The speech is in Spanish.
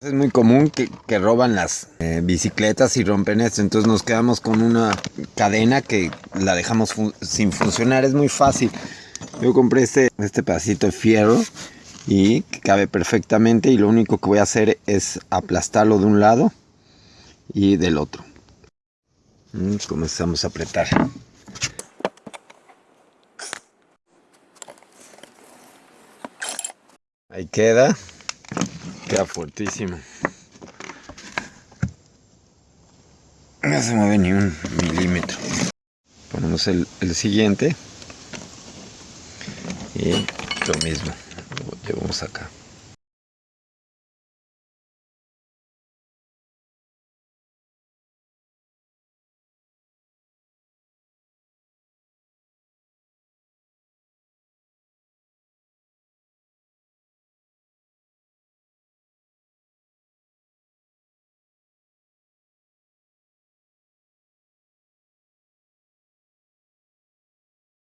Es muy común que, roban las eh, bicicletas y rompen esto, entonces nos quedamos con una cadena que la dejamos sin funcionar, es muy fácil. Yo compré este, este pedacito de fierro y cabe perfectamente y lo único que voy a hacer es aplastarlo de un lado y del otro. Mm, comenzamos a apretar. Ahí queda. Queda fuertísimo. No se mueve ni un milímetro. Ponemos el, el siguiente. Y lo mismo. Lo llevamos acá.